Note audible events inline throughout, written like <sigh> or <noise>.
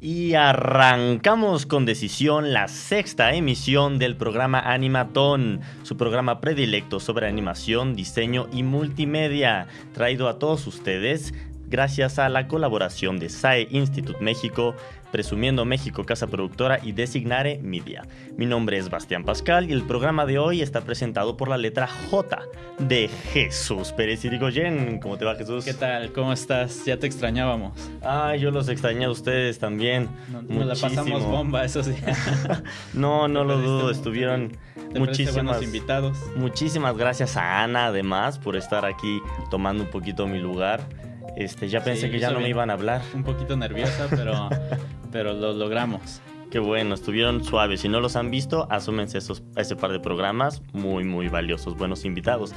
Y arrancamos con decisión la sexta emisión del programa Animatón, su programa predilecto sobre animación, diseño y multimedia, traído a todos ustedes gracias a la colaboración de SAE Institute México, Presumiendo México Casa Productora y Designare Media. Mi nombre es Bastián Pascal y el programa de hoy está presentado por la letra J de Jesús Pérez Irigoyen. ¿Cómo te va Jesús? ¿Qué tal? ¿Cómo estás? Ya te extrañábamos. Ay, yo los extrañé a ustedes también. No, la pasamos bomba esos <laughs> días. no, no lo dudo, estuvieron muchísimas invitados. Muchísimas gracias a Ana además por estar aquí tomando un poquito mi lugar. Este, ya pensé que ya no me iban a hablar. Un poquito nerviosa, pero, <laughs> pero lo logramos. Qué bueno, estuvieron suaves. Si no los han visto, asúmense esos, a ese par de programas muy, muy valiosos, buenos invitados.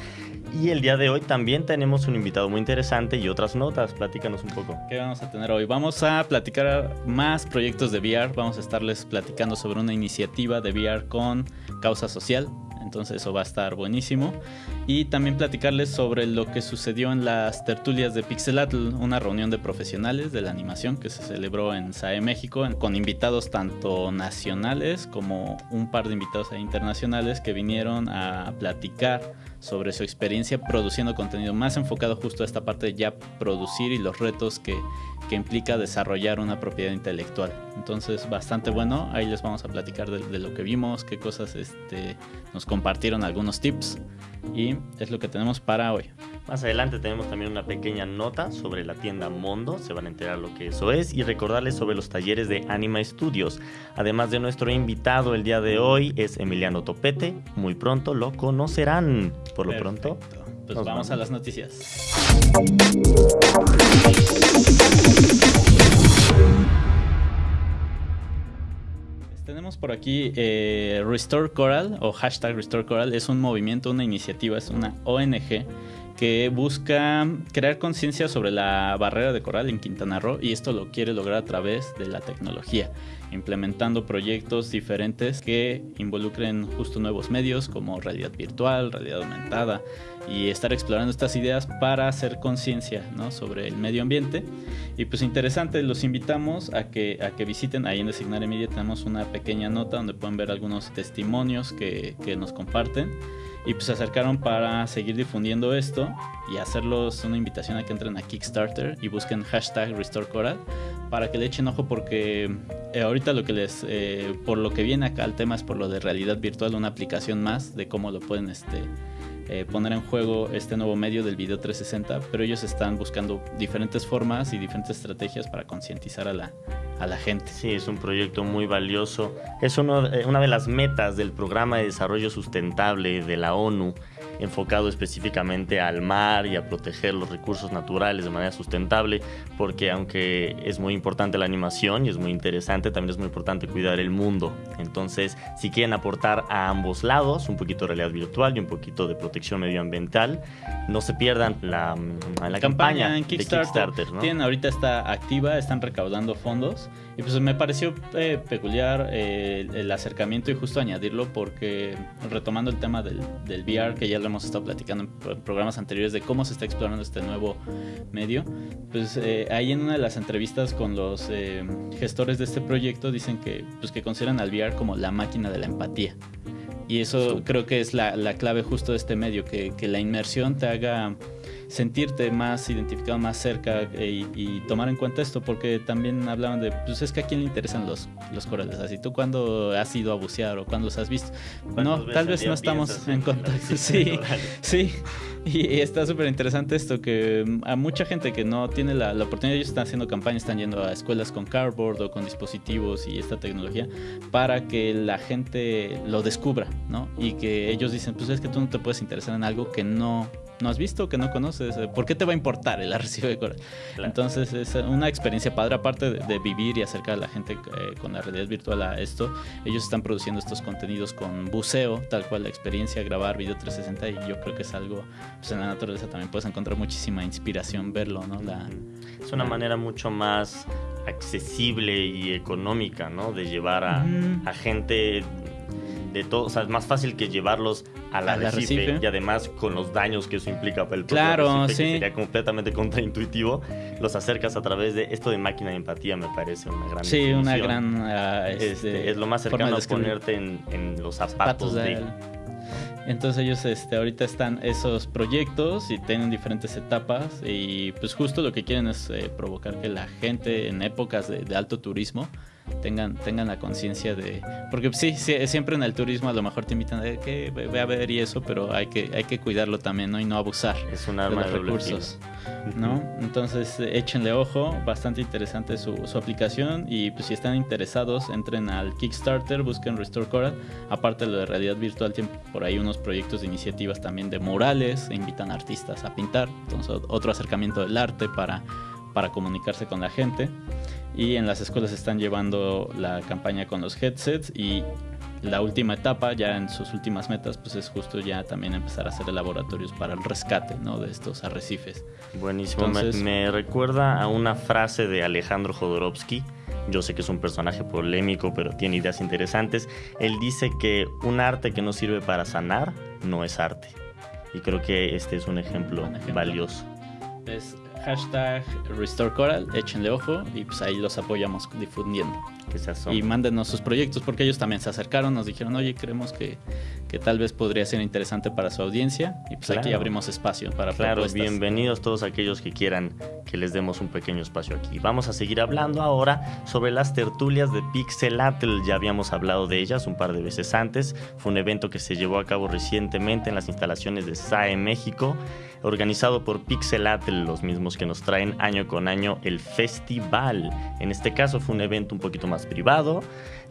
Y el día de hoy también tenemos un invitado muy interesante y otras notas. Platícanos un poco. ¿Qué vamos a tener hoy? Vamos a platicar más proyectos de VR. Vamos a estarles platicando sobre una iniciativa de VR con causa social entonces eso va a estar buenísimo. Y también platicarles sobre lo que sucedió en las tertulias de Pixelatl, una reunión de profesionales de la animación que se celebró en SAE México, con invitados tanto nacionales como un par de invitados internacionales que vinieron a platicar sobre su experiencia produciendo contenido más enfocado justo a esta parte de ya producir y los retos que, implica desarrollar una propiedad intelectual. Entonces, bastante bueno. Ahí les vamos a platicar de, lo que vimos, qué cosas este, nos compartieron algunos tips y es lo que tenemos para hoy. Más adelante tenemos también una pequeña nota sobre la tienda Mondo, se van a enterar lo que eso es y recordarles sobre los talleres de Anima Studios. Además de nuestro invitado el día de hoy es Emiliano Topete, muy pronto lo conocerán. Por lo pronto, pues vamos a las noticias. Por aquí eh, Restore Coral o hashtag Restore Coral. Es un movimiento, una iniciativa, es una ONG que busca crear conciencia sobre la barrera de coral en Quintana Roo y esto lo quiere lograr a través de la tecnología, implementando proyectos diferentes que involucren justo nuevos medios como realidad virtual, realidad aumentada y estar explorando estas ideas para hacer conciencia sobre el medio ambiente. Y pues interesante, los invitamos a que, a que visiten, ahí en Designar Media tenemos una pequeña nota donde pueden ver algunos testimonios que, que nos comparten y pues se acercaron para seguir difundiendo esto y hacerlos una invitación a que entren a Kickstarter y busquen hashtag RestoreCoral para que le echen ojo porque eh, ahorita lo que les, eh, por lo que viene acá el tema es por lo de realidad virtual, una aplicación más de cómo lo pueden este, eh, poner en juego este nuevo medio del video 360, pero ellos están buscando diferentes formas y diferentes estrategias para concientizar a la, a la gente. Sí, es un proyecto muy valioso. Es una de las metas del Programa de Desarrollo Sustentable de la ONU enfocado específicamente al mar y a proteger los recursos naturales de manera sustentable, porque aunque es muy importante la animación y es muy interesante, también es muy importante cuidar el mundo. Entonces, si quieren aportar a ambos lados, un poquito de realidad virtual y un poquito de protección medioambiental, no se pierdan la, la campaña, en Kickstarter. Tienen, ahorita está activa, están recaudando fondos y pues me pareció eh, peculiar eh, el acercamiento y justo añadirlo porque retomando el tema del, del VR que ya lo hemos estado platicando en programas anteriores de cómo se está explorando este nuevo medio, pues eh, ahí en una de las entrevistas con los gestores de este proyecto dicen que, pues, que consideran al VR como la máquina de la empatía. Y eso creo que es la, la, clave justo de este medio, que, que la inmersión te haga sentirte más identificado, más cerca eh, y, tomar en cuenta esto, porque también hablaban de, pues es que a quién le interesan los, los corales, así tú cuando has ido a bucear o cuando los has visto. No, tal vez no estamos en <laughs> contacto. Sí, sí. Y está súper interesante esto, que mm, a mucha gente que no tiene la, la, oportunidad, ellos están haciendo campañas, están yendo a escuelas con cardboard o con dispositivos y esta tecnología para que la gente lo descubra, ¿no? Y que ellos dicen, pues es que tú no te puedes interesar en algo que no no has visto, que no conoces, ¿por qué te va a importar el arrecife de coral? Entonces es una experiencia padre, aparte de, vivir y acercar a la gente eh, con la realidad virtual a esto, ellos están produciendo estos contenidos con buceo, tal cual la experiencia, grabar video 360 y yo creo que es algo, pues en la naturaleza también puedes encontrar muchísima inspiración verlo, ¿no? La, es una manera mucho más accesible y económica, ¿no? De llevar a, a gente de todo, o sea, es más fácil que llevarlos al, arrecife, arrecife. y además con los daños que eso implica para el propio Claro, arrecife, que sí. sería completamente <laughs> contraintuitivo, los acercas a través de esto de máquina de empatía, me parece una gran Sí, una gran... Este, este, es lo más cercano a ponerte en, en los zapatos, zapatos de de... Entonces ellos este, ahorita están esos proyectos y tienen diferentes etapas y pues justo lo que quieren es eh, provocar que la gente en épocas de, de alto turismo tengan, tengan la conciencia de... Porque sí, sí, siempre en el turismo a lo mejor te invitan a que ve, a ver y eso, pero hay que, hay que cuidarlo también ¿no? y no abusar Es un de arma los de recursos. ¿no? Entonces échenle ojo, bastante interesante su, su aplicación y pues si están interesados entren al Kickstarter, busquen Restore Coral, aparte de lo de realidad virtual tienen por ahí unos proyectos de iniciativas también de murales, e invitan a artistas a pintar, entonces otro acercamiento del arte para, para comunicarse con la gente y en las escuelas están llevando la campaña con los headsets y la última etapa, ya en sus últimas metas, pues es justo ya también empezar a hacer laboratorios para el rescate ¿no? de estos arrecifes. Buenísimo. Me- Entonces- me, recuerda a una frase de Alejandro Jodorowsky. Yo sé que es un personaje polémico, pero tiene ideas interesantes. Él dice que un arte que no sirve para sanar no es arte. Y creo que este es un ejemplo, Buen ejemplo. valioso. Es hashtag Restore Coral, échenle ojo y pues ahí los apoyamos difundiendo. Que se asoma. Y mándenos sus proyectos porque ellos también se acercaron, nos dijeron, oye, creemos que, que tal vez podría ser interesante para su audiencia y pues aquí abrimos espacio para Claro, propuestas. bienvenidos todos aquellos que quieran que les demos un pequeño espacio aquí. Vamos a seguir hablando ahora sobre las tertulias de Pixelatl. Ya habíamos hablado de ellas un par de veces antes. Fue un evento que se llevó a cabo recientemente en las instalaciones de SAE México, organizado por Pixelatl, los mismos que nos traen año con año el festival. En este caso fue un evento un poquito más privado,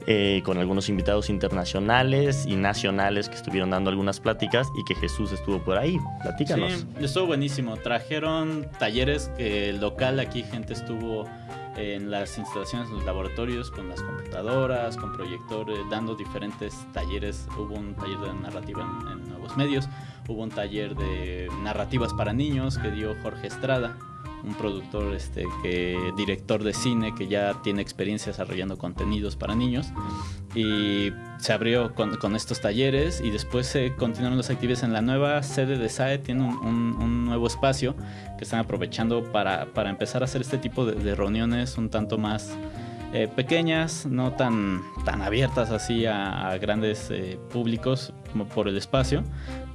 eh, con algunos invitados internacionales y nacionales que estuvieron dando algunas pláticas y que Jesús estuvo por ahí. Platícanos. Sí, estuvo buenísimo. Trajeron talleres que el local aquí gente estuvo en las instalaciones, en los laboratorios, con las computadoras, con proyectores, dando diferentes talleres. Hubo un taller de narrativa en nuevos medios, hubo un taller de narrativas para niños que dio Jorge Estrada, un productor, este, que director de cine que ya tiene experiencia desarrollando contenidos para niños. Y se abrió con, estos talleres y después se continuaron las actividades en la nueva sede de SAE, tiene un, un- nuevo espacio que están aprovechando para, para empezar a hacer este tipo de, reuniones un tanto más eh, pequeñas, no tan, tan abiertas así a, grandes eh, públicos por el espacio,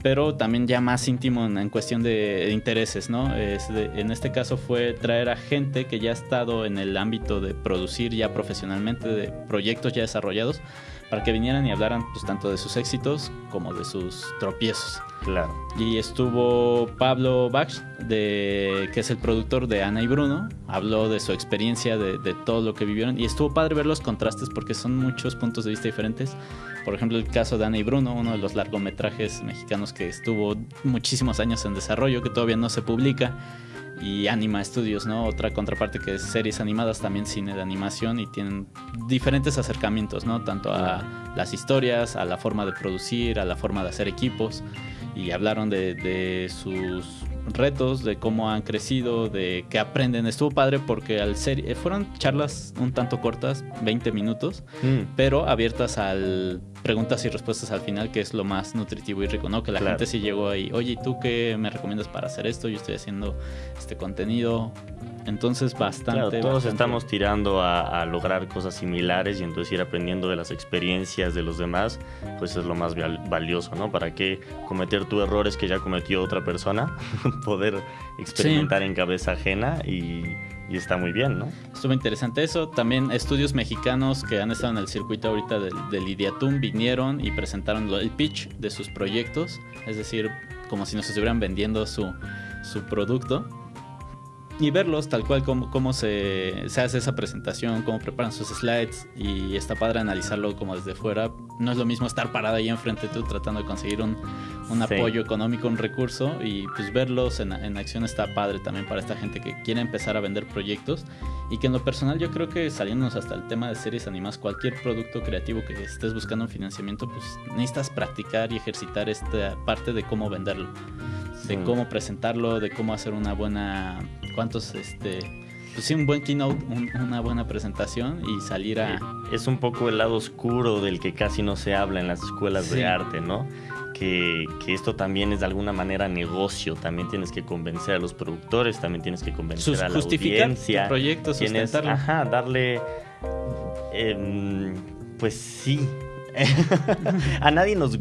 pero también ya más íntimo en, en cuestión de, intereses, ¿no? Es de- en este caso fue traer a gente que ya ha estado en el ámbito de producir ya profesionalmente, de proyectos ya desarrollados, para que vinieran y hablaran pues tanto de sus éxitos como de sus tropiezos. Claro. Y estuvo Pablo Bach, de, que es el productor de Ana y Bruno. Habló de su experiencia, de, de todo lo que vivieron. Y estuvo padre ver los contrastes porque son muchos puntos de vista diferentes. Por ejemplo, el caso de Ana y Bruno, uno de los largometrajes mexicanos que estuvo muchísimos años en desarrollo, que todavía no se publica. Y Anima Studios, ¿no? Otra contraparte que es series animadas, también cine de animación y tienen diferentes acercamientos, ¿no? Tanto a las historias, a la forma de producir, a la forma de hacer equipos y hablaron de, de sus retos, de cómo han crecido, de qué aprenden. Estuvo padre porque al ser, eh, fueron charlas un tanto cortas, 20 minutos, Mm, pero abiertas al preguntas y respuestas al final, que es lo más nutritivo y rico, ¿no? Que la Claro. gente sí llegó ahí, oye, ¿y tú qué me recomiendas para hacer esto? Yo estoy haciendo este contenido. Entonces, bastante. Claro, todos bastante- estamos tirando a, a lograr cosas similares y entonces ir aprendiendo de las experiencias de los demás, pues es lo más val- valioso, ¿no? ¿Para qué cometer tú errores que ya cometió otra persona? <laughs> Poder experimentar en cabeza ajena y, y está muy bien, ¿no? Estuvo interesante eso. También estudios mexicanos que han estado en el circuito ahorita del, del Idiatum vinieron y presentaron el pitch de sus proyectos. Es decir, como si nos estuvieran vendiendo su, su producto. Y verlos tal cual como, cómo se, se hace esa presentación, cómo preparan sus slides. Y está padre analizarlo como desde fuera. No es lo mismo estar parado ahí enfrente tú tratando de conseguir un, un Sí. apoyo económico, un recurso. Y pues verlos en, en acción está padre también para esta gente que quiere empezar a vender proyectos. Y que en lo personal yo creo que saliéndonos hasta el tema de series animadas, cualquier producto creativo que estés buscando un financiamiento, pues necesitas practicar y ejercitar esta parte de cómo venderlo, de cómo presentarlo, de cómo hacer una buena, cuántos este pues sí, un buen keynote, una buena presentación y salir a... Es un poco el lado oscuro del que casi no se habla en las escuelas de arte, ¿no? Que, que, esto también es de alguna manera negocio. También tienes que convencer a los productores, también tienes que convencer a la audiencia. proyecto, tienes, ajá, darle, eh, pues sí, <laughs> a nadie nos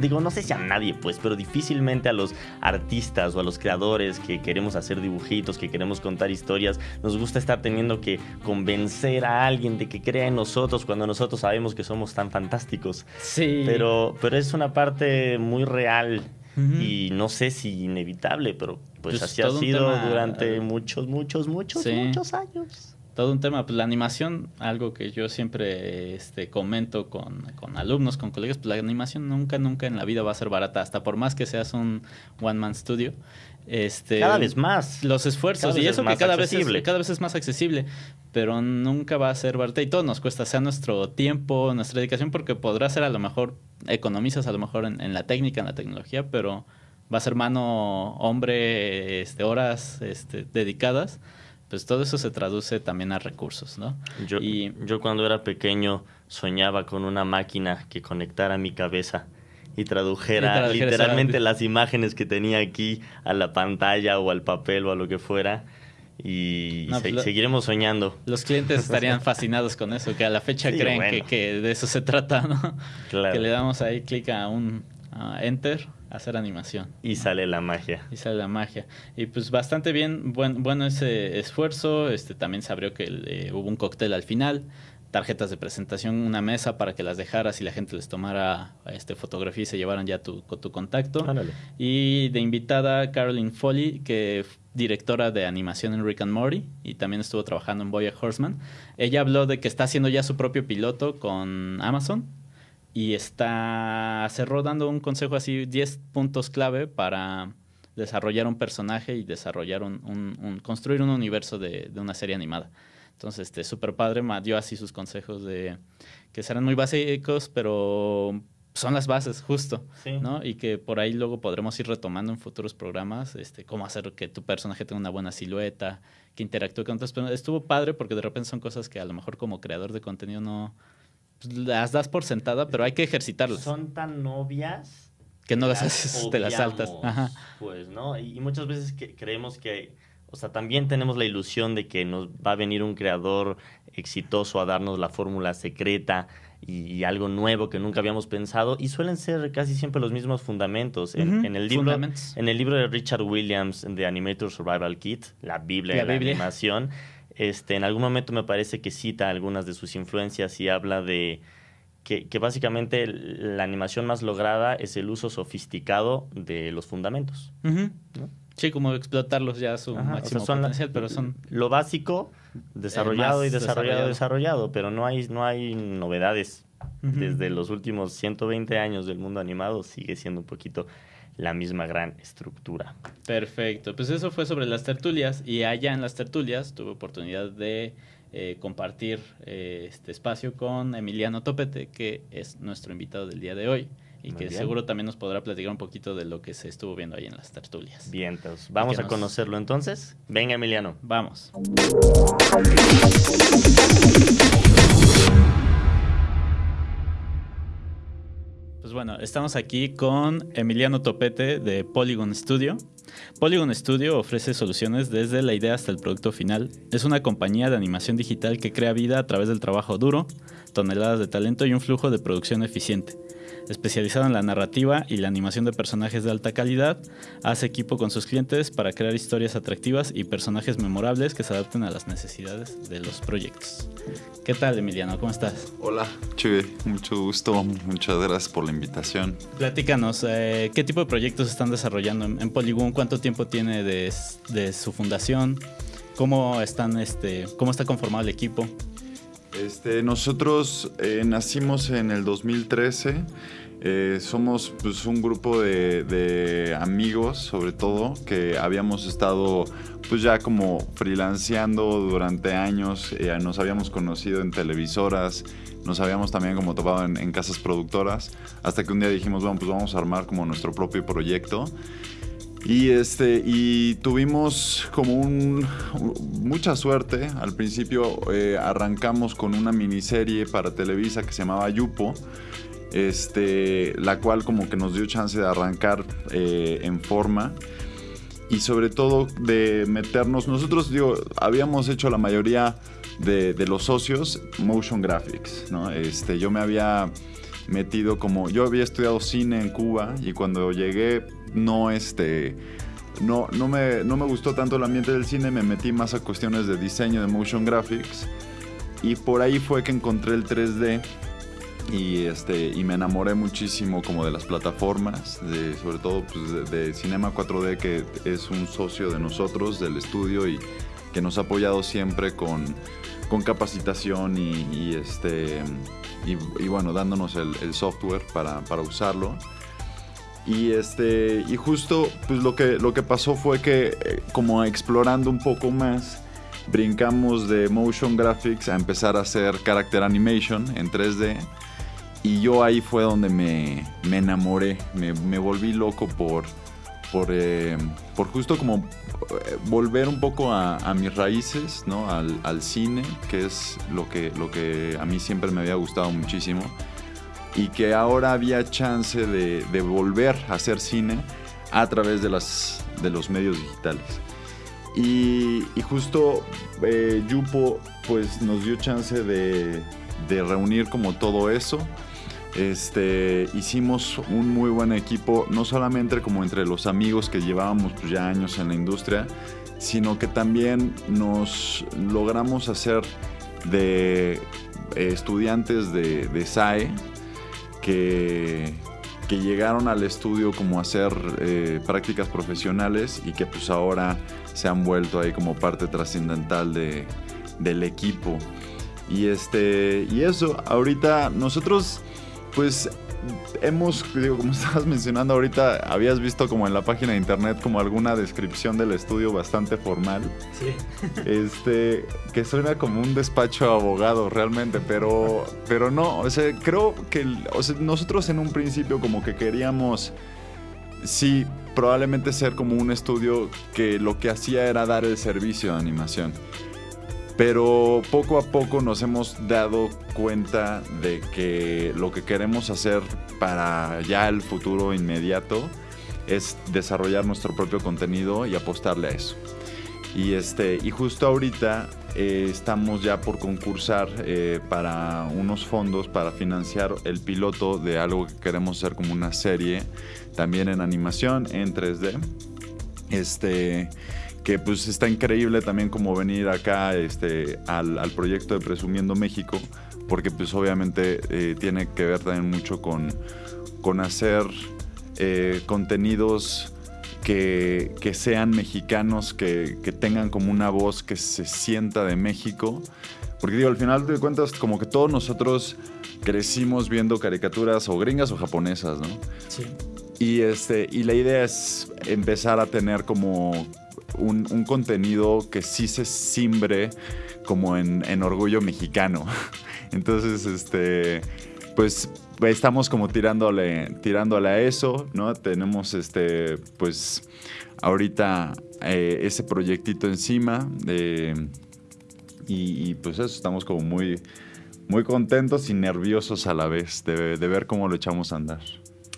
digo, no sé si a nadie, pues, pero difícilmente a los artistas o a los creadores que queremos hacer dibujitos, que queremos contar historias, nos gusta estar teniendo que convencer a alguien de que crea en nosotros cuando nosotros sabemos que somos tan fantásticos. Sí. Pero, pero es una parte muy real y no sé si inevitable, pero pues, pues así ha sido durante muchos, muchos, muchos, muchos años todo un tema. Pues la animación, algo que yo siempre este, comento con, alumnos, con colegas, pues la animación nunca, nunca en la vida va a ser barata, hasta por más que seas un one-man studio. Este, cada vez más. Los esfuerzos, y eso que cada vez, es, cada vez es más accesible, pero nunca va a ser barata y todo nos cuesta, sea nuestro tiempo, nuestra dedicación, porque podrá ser a lo mejor, economizas a lo mejor en, en la técnica, en la tecnología, pero va a ser mano, hombre, este, horas este, dedicadas pues todo eso se traduce también a recursos, ¿no? Yo, y, yo cuando era pequeño soñaba con una máquina que conectara mi cabeza y tradujera, literalmente las imágenes que tenía aquí a la pantalla o al papel o a lo que fuera. Y pues seguiremos soñando. Los clientes estarían <laughs> fascinados con eso, que a la fecha creen que, que, de eso se trata, ¿no? Claro. Que le damos ahí clic a un enter hacer animación. Y sale la magia. Y sale la magia. Y pues bastante bien, buen, bueno ese esfuerzo. Este también se abrió que eh, hubo un cóctel al final, tarjetas de presentación, una mesa para que las dejaras y la gente les tomara este fotografía y se llevaran ya tu, tu contacto. Y de invitada Caroline Foley, que directora de animación en Rick and Morty y también estuvo trabajando en Boya Horseman. Ella habló de que está haciendo ya su propio piloto con Amazon y está cerró dando un consejo así, 10 puntos clave para desarrollar un personaje y desarrollar un, un, construir un universo de, de, una serie animada. Entonces, este super padre me dio así sus consejos de que serán muy básicos, pero son las bases, justo, ¿no? Y que por ahí luego podremos ir retomando en futuros programas, este, cómo hacer que tu personaje tenga una buena silueta, que interactúe con otras personas. Estuvo padre porque de repente son cosas que a lo mejor como creador de contenido no, las das por sentada, pero hay que ejercitarlas. Son tan obvias que no las haces, te las saltas. Pues, ¿no? Y, muchas veces que creemos que, o sea, también tenemos la ilusión de que nos va a venir un creador exitoso a darnos la fórmula secreta y, algo nuevo que nunca habíamos pensado y suelen ser casi siempre los mismos fundamentos. En, el, libro, en el libro de Richard Williams, The Animator Survival Kit, la Biblia de la animación, este, en algún momento me parece que cita algunas de sus influencias y habla de que, básicamente la animación más lograda es el uso sofisticado de los fundamentos. Sí, como explotarlos ya a su máximo potencial, pero son... Lo básico, desarrollado y desarrollado, desarrollado, pero no hay, no hay novedades. Desde los últimos 120 años del mundo animado sigue siendo un poquito la misma gran estructura. Perfecto, pues eso fue sobre las tertulias y allá en las tertulias tuve oportunidad de eh, compartir eh, este espacio con Emiliano Topete, que es nuestro invitado del día de hoy y que seguro también nos podrá platicar un poquito de lo que se estuvo viendo ahí en las tertulias. Bien, entonces, vamos a conocerlo entonces. Venga, Emiliano. Vamos. Bueno, estamos aquí con Emiliano Topete de Polygon Studio. Polygon Studio ofrece soluciones desde la idea hasta el producto final. Es una compañía de animación digital que crea vida a través del trabajo duro, toneladas de talento y un flujo de producción eficiente especializado en la narrativa y la animación de personajes de alta calidad, hace equipo con sus clientes para crear historias atractivas y personajes memorables que se adapten a las necesidades de los proyectos. ¿Qué tal, Emiliano? ¿Cómo estás? Hola, Chuy, mucho gusto, muchas gracias por la invitación. Platícanos, eh, ¿qué tipo de proyectos están desarrollando en, Polygon? ¿Cuánto tiempo tiene de, su fundación? ¿Cómo, están, este, ¿Cómo está conformado el equipo? Este, nosotros eh, nacimos en el 2013. Eh, somos pues, un grupo de, amigos, sobre todo, que habíamos estado pues ya como freelanceando durante años. Eh, nos habíamos conocido en televisoras, nos habíamos también como topado en, en, casas productoras, hasta que un día dijimos, bueno, pues vamos a armar como nuestro propio proyecto. Y, este, y tuvimos como un, mucha suerte. Al principio eh, arrancamos con una miniserie para Televisa que se llamaba Yupo, este, la cual como que nos dio chance de arrancar eh, en forma y sobre todo de meternos. Nosotros, habíamos hecho la mayoría de, de los socios motion graphics, ¿no? Este, yo me había metido como. Yo había estudiado cine en Cuba y cuando llegué no este no, no, me, no me gustó tanto el ambiente del cine, me metí más a cuestiones de diseño, de motion graphics. Y por ahí fue que encontré el 3D y, este, y me enamoré muchísimo como de las plataformas, sobre todo pues, de, Cinema 4D, que es un socio de nosotros, del estudio, y que nos ha apoyado siempre con, con capacitación y, este, y, bueno, dándonos el, el software para, para usarlo. Y este. Y justo, pues lo que, lo que pasó fue que, eh, como explorando un poco más, brincamos de motion graphics a empezar a hacer character animation en 3D. Y yo ahí fue donde me, me enamoré. Me, me, volví loco por. Por, eh, por justo como eh, volver un poco a, a mis raíces, ¿no? Al, al, cine, que es lo que, lo que a mí siempre me había gustado muchísimo y que ahora había chance de, de volver a hacer cine a través de, las, de los medios digitales. Y, justo eh, Yupo pues nos dio chance de, de, reunir como todo eso. Este, hicimos un muy buen equipo, no solamente como entre los amigos que llevábamos pues, ya años en la industria, sino que también nos logramos hacer de estudiantes de, de SAE, que, llegaron al estudio como a hacer eh, prácticas profesionales y que pues ahora se han vuelto ahí como parte trascendental de, del equipo. Y, este, y eso, ahorita nosotros pues hemos, digo, como <laughs> estabas mencionando ahorita, habías visto como en la página de internet como alguna descripción del estudio bastante formal. Sí. <laughs> Este, que suena como un despacho abogado realmente, pero, pero no, o sea, creo que nosotros en un principio como que queríamos, sí, probablemente ser como un estudio que lo que hacía era dar el servicio de animación. Pero poco a poco nos hemos dado cuenta de que lo que queremos hacer para ya el futuro inmediato es desarrollar nuestro propio contenido y apostarle a eso. Y, este, y justo ahorita eh, estamos ya por concursar eh, para unos fondos para financiar el piloto de algo que queremos hacer como una serie, también en animación, en 3D. Este, que pues está increíble también como venir acá este, al, al proyecto de Presumiendo México, porque pues obviamente eh, tiene que ver también mucho con, con hacer eh, contenidos que, que, sean mexicanos, que, que, tengan como una voz que se sienta de México. Porque digo, al final de cuentas, como que todos nosotros crecimos viendo caricaturas o gringas o japonesas, ¿no? Sí. Y, este, y la idea es empezar a tener como un, contenido que sí se simbre como en, orgullo mexicano. <laughs> Entonces, este, pues estamos como tirándole, tirándole a eso, ¿no? Tenemos este, pues ahorita eh, ese proyectito encima y, pues eso, estamos como muy, muy contentos y nerviosos a la vez de, de ver cómo lo echamos a andar.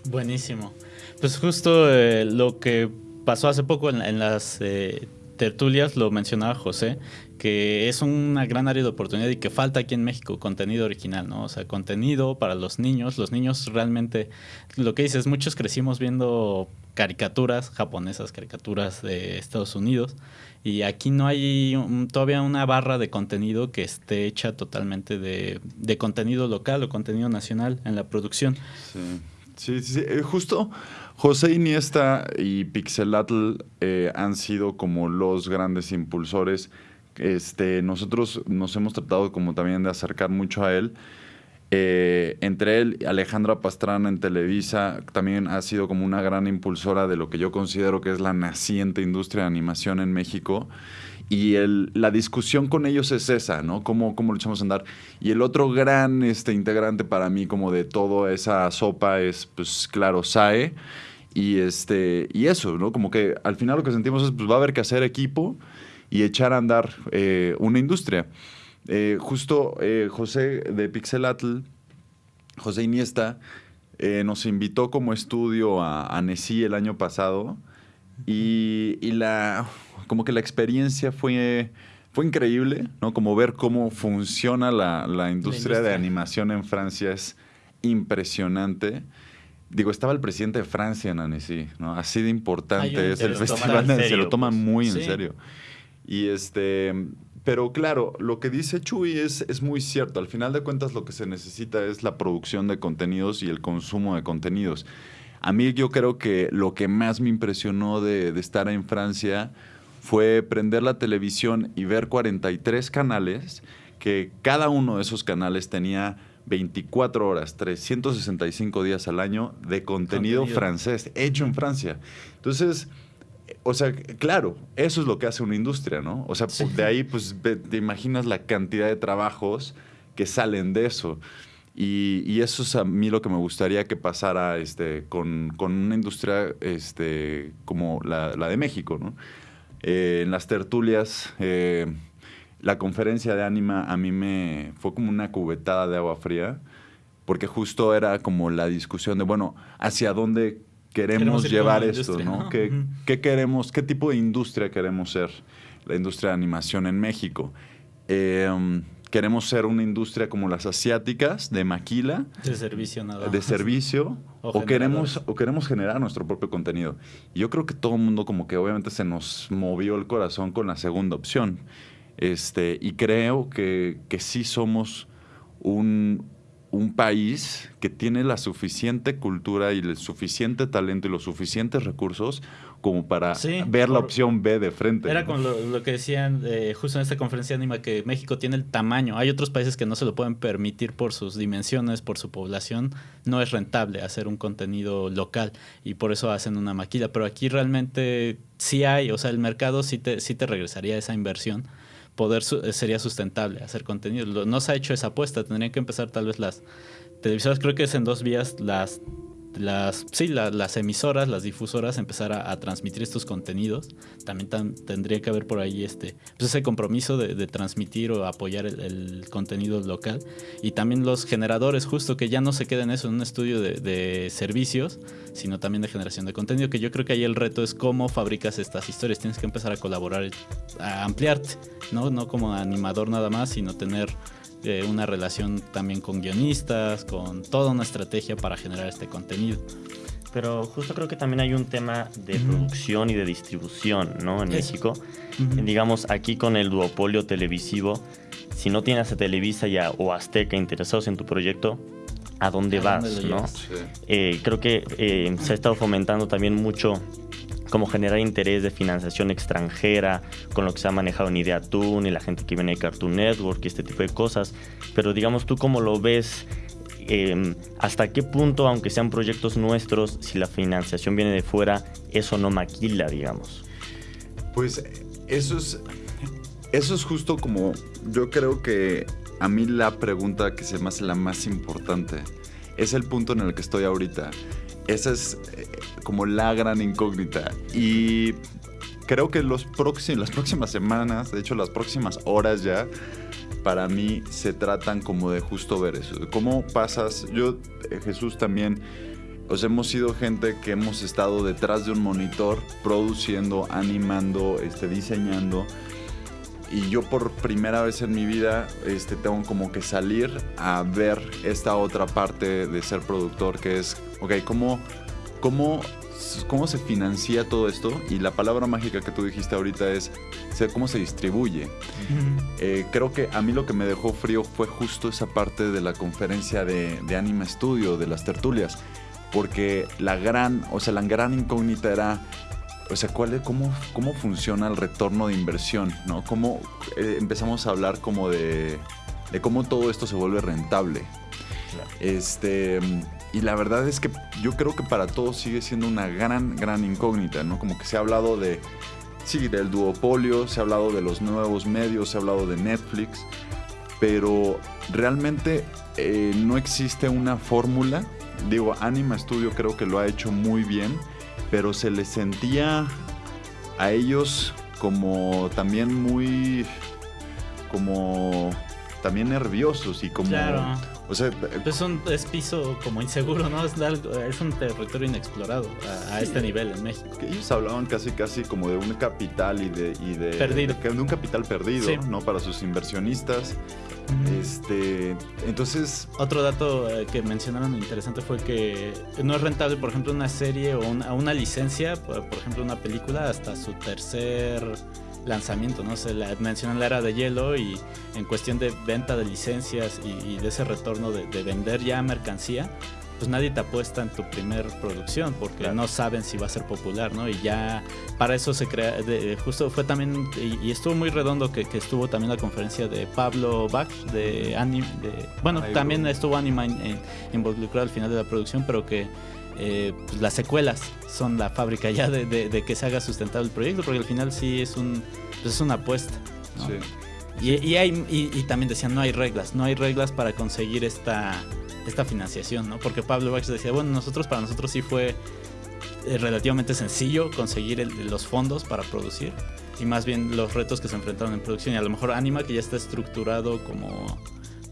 Buenísimo. Pues justo eh, lo que pasó hace poco en, en las eh, tertulias, lo mencionaba José, que es una gran área de oportunidad y que falta aquí en México contenido original, ¿no? O sea, contenido para los niños. Los niños realmente, lo que dices, muchos crecimos viendo caricaturas japonesas, caricaturas de Estados Unidos, y aquí no hay todavía una barra de contenido que esté hecha totalmente de, de, contenido local o contenido nacional en la producción. Sí, sí, sí, sí. justo José Iniesta y Pixelatl eh, han sido como los grandes impulsores. Este, nosotros nos hemos tratado como también de acercar mucho a él. Eh, entre él Alejandra Pastrana en Televisa también ha sido como una gran impulsora de lo que yo considero que es la naciente industria de animación en México. Y el, la discusión con ellos es esa, ¿no? ¿Cómo, cómo lo echamos a andar? Y el otro gran este, integrante para mí como de toda esa sopa es, pues claro, SAE Y, este, y eso, ¿no? Como que al final lo que sentimos es, pues va a haber que hacer equipo y echar a andar eh, una industria. Eh, justo eh, José de Pixelatl, José Iniesta, nos invitó como estudio a, a el año pasado y, la, como que la experiencia fue, fue increíble, ¿no? Como ver cómo funciona la, la, industria, de animación en Francia es impresionante. Digo, estaba el presidente de Francia en Annecy, ¿no? Así de importante es el festival, <laughs> se lo toman muy en serio. Y este, pero claro, lo que dice Chuy es, es muy cierto. Al final de cuentas lo que se necesita es la producción de contenidos y el consumo de contenidos. A mí yo creo que lo que más me impresionó de, de estar en Francia fue prender la televisión y ver 43 canales, que cada uno de esos canales tenía 24 horas, 365 días al año de contenido, francés, hecho en Francia. Entonces, o sea, claro, eso es lo que hace una industria, ¿no? O sea, de ahí, pues, te imaginas la cantidad de trabajos que salen de eso. Y, eso es a mí lo que me gustaría que pasara este, con, una industria este, como la, de México, ¿no? Eh, en las tertulias, eh, la conferencia de Anima a mí me fue como una cubetada de agua fría, porque justo era como la discusión de, bueno, ¿hacia dónde queremos, llevar esto? ¿no? ¿Qué, queremos, qué tipo de industria queremos ser? La industria de animación en México. Em, queremos ser una industria como las asiáticas, de maquila. De servicio nada De servicio. o, queremos, o queremos generar nuestro propio contenido. Y yo creo que todo el mundo como que obviamente se nos movió el corazón con la segunda opción. Este, y creo que, que sí somos un, un país que tiene la suficiente cultura y el suficiente talento y los suficientes recursos como para ver la opción B de frente. Era con lo, que decían eh, justo en esta conferencia anima que México tiene el tamaño. Hay otros países que no se lo pueden permitir por sus dimensiones, por su población. No es rentable hacer un contenido local y por eso hacen una maquila. Pero aquí realmente sí hay, o sea, el mercado sí te, sí te regresaría esa inversión poder eh, sería sustentable hacer contenido. No se ha hecho esa apuesta, tendrían que empezar tal vez las televisoras, creo que es en dos vías, las las, sí, las emisoras, las difusoras empezar a, transmitir estos contenidos. También tendría que haber por ahí este, pues ese compromiso de, transmitir o apoyar el, contenido local. Y también los generadores, justo que ya no se queden eso en un estudio de, servicios, sino también de generación de contenido, que yo creo que ahí el reto es cómo fabricas estas historias. Tienes que empezar a colaborar, a ampliarte, ¿no? No como animador nada más, sino tener una relación también con guionistas, con toda una estrategia para generar este contenido. Pero justo creo que también hay un tema de producción y de distribución, ¿no? En México. Digamos, aquí con el duopolio televisivo, si no tienes a Televisa ya, o Azteca interesados en tu proyecto, ¿a dónde vas, no? Eh, creo que eh, se ha estado fomentando también mucho como generar interés de financiación extranjera, con lo que se ha manejado en Ideatoon y la gente que viene de Cartoon Network y este tipo de cosas. Pero digamos, ¿tú cómo lo ves? Em, ¿Hasta qué punto, aunque sean proyectos nuestros, si la financiación viene de fuera, eso no maquila, digamos? Pues eso es, eso es justo como yo creo que a mí la pregunta que se me hace la más importante es el punto en el que estoy ahorita. Esa es eh, como la gran incógnita. Y creo que los las próximas semanas, de hecho las próximas horas ya, para mí se tratan como de justo ver eso. ¿Cómo pasas? Yo, eh, Jesús también, os hemos sido gente que hemos estado detrás de un monitor, produciendo, animando, este, diseñando y yo por primera vez en mi vida este, tengo como que salir a ver esta otra parte de ser productor, que es, ok, ¿cómo, cómo, cómo se financia todo esto? Y la palabra mágica que tú dijiste ahorita es cómo se distribuye. Eh, creo que a mí lo que me dejó frío fue justo esa parte de la conferencia de, de Anima Studio, de las tertulias, porque la gran, o sea, la gran incógnita era o sea, ¿cuál es, cómo, cómo funciona el retorno de inversión? ¿no? ¿Cómo eh, empezamos a hablar como de, de, cómo todo esto se vuelve rentable? Este, y la verdad es que yo creo que para todos sigue siendo una gran, gran incógnita, ¿no? Como que se ha hablado de, sí, del duopolio, se ha hablado de los nuevos medios, se ha hablado de Netflix, pero realmente eh, no existe una fórmula. Digo, Anima Studio creo que lo ha hecho muy bien pero se les sentía a ellos como también muy como también nerviosos y como Claro. o sea Pues un, es piso como inseguro, ¿no? Es, es un territorio inexplorado a, a este nivel en México. ellos hablaban casi casi como de un capital y de y de, Perdido. de un capital perdido Sí. no para sus inversionistas este entonces Otro dato eh, que mencionaron interesante fue que no es rentable, por ejemplo, una serie o una, una licencia, por, ejemplo, una película, hasta su tercer lanzamiento, ¿no? Se la, mencionan la era de hielo y en cuestión de venta de licencias y, de ese retorno de vender ya mercancía, pues nadie te apuesta en tu primer producción porque Claro. no saben si va a ser popular, ¿no? Y ya para eso se crea, de- justo fue también, y, y estuvo muy redondo que, que estuvo también la conferencia de Pablo Bach de Anime, de, bueno, Ay, también bro. estuvo Anima en- en- involucrado al final de la producción, pero que eh, pues las secuelas son la fábrica ya de, de- de que se haga sustentable el proyecto, porque al final sí es un pues es una apuesta. ¿no? sí. Y, y, hay, y, y también decían, no hay reglas, no hay reglas para conseguir esta, esta financiación, ¿no? Porque Pablo Bach decía, bueno, nosotros, para nosotros sí fue eh, relativamente sencillo conseguir el- los fondos para producir. Y más bien los retos que se enfrentaron en producción. Y a lo mejor Anima, que ya está estructurado como,